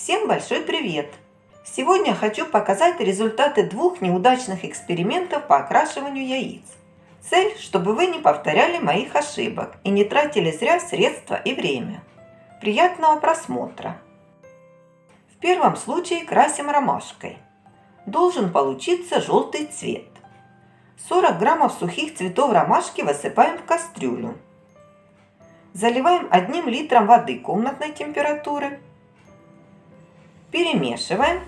Всем большой привет! Сегодня хочу показать результаты двух неудачных экспериментов по окрашиванию яиц. Цель, чтобы вы не повторяли моих ошибок и не тратили зря средства и время. Приятного просмотра! В первом случае красим ромашкой. Должен получиться желтый цвет. 40 граммов сухих цветов ромашки высыпаем в кастрюлю. Заливаем одним литром воды комнатной температуры Перемешиваем.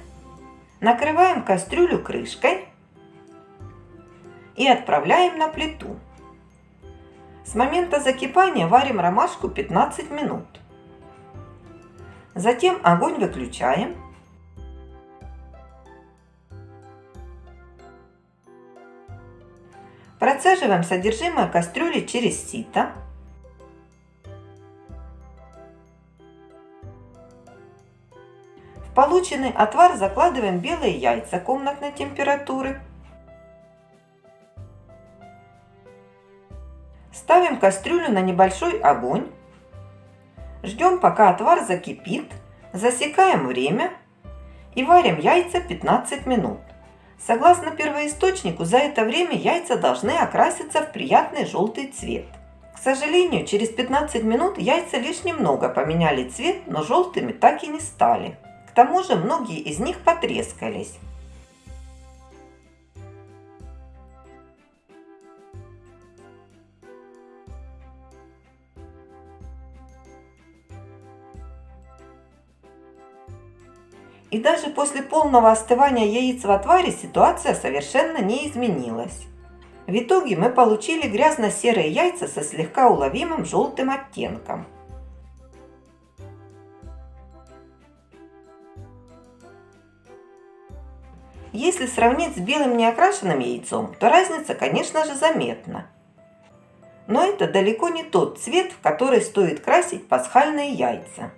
Накрываем кастрюлю крышкой и отправляем на плиту. С момента закипания варим ромашку 15 минут. Затем огонь выключаем. Процеживаем содержимое кастрюли через сито. Полученный отвар закладываем белые яйца комнатной температуры. Ставим кастрюлю на небольшой огонь. Ждем, пока отвар закипит. Засекаем время и варим яйца 15 минут. Согласно первоисточнику, за это время яйца должны окраситься в приятный желтый цвет. К сожалению, через 15 минут яйца лишь немного поменяли цвет, но желтыми так и не стали. Тому же многие из них потрескались. И даже после полного остывания яиц в отваре ситуация совершенно не изменилась. В итоге мы получили грязно-серые яйца со слегка уловимым желтым оттенком. Если сравнить с белым неокрашенным яйцом, то разница, конечно же, заметна. Но это далеко не тот цвет, в который стоит красить пасхальные яйца.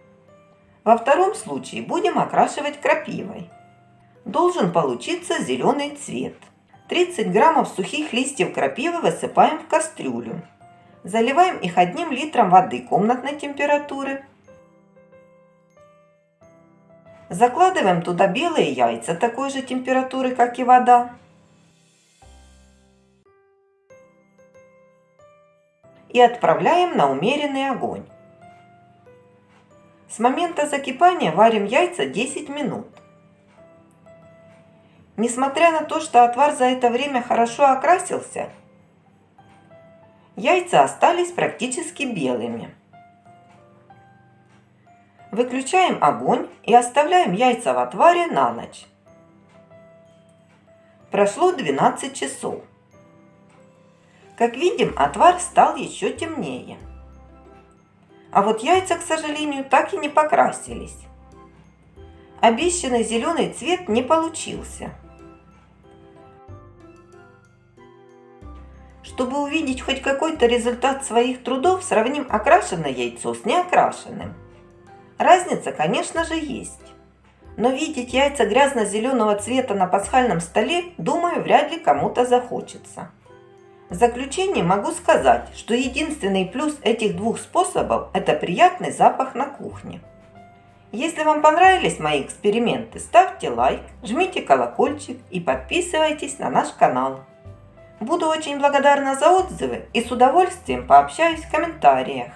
Во втором случае будем окрашивать крапивой. Должен получиться зеленый цвет. 30 граммов сухих листьев крапивы высыпаем в кастрюлю. Заливаем их одним литром воды комнатной температуры Закладываем туда белые яйца такой же температуры, как и вода. И отправляем на умеренный огонь. С момента закипания варим яйца 10 минут. Несмотря на то, что отвар за это время хорошо окрасился, яйца остались практически белыми. Выключаем огонь и оставляем яйца в отваре на ночь. Прошло 12 часов. Как видим, отвар стал еще темнее. А вот яйца, к сожалению, так и не покрасились. Обещанный зеленый цвет не получился. Чтобы увидеть хоть какой-то результат своих трудов, сравним окрашенное яйцо с неокрашенным. Разница, конечно же, есть. Но видеть яйца грязно-зеленого цвета на пасхальном столе, думаю, вряд ли кому-то захочется. В заключение могу сказать, что единственный плюс этих двух способов – это приятный запах на кухне. Если вам понравились мои эксперименты, ставьте лайк, жмите колокольчик и подписывайтесь на наш канал. Буду очень благодарна за отзывы и с удовольствием пообщаюсь в комментариях.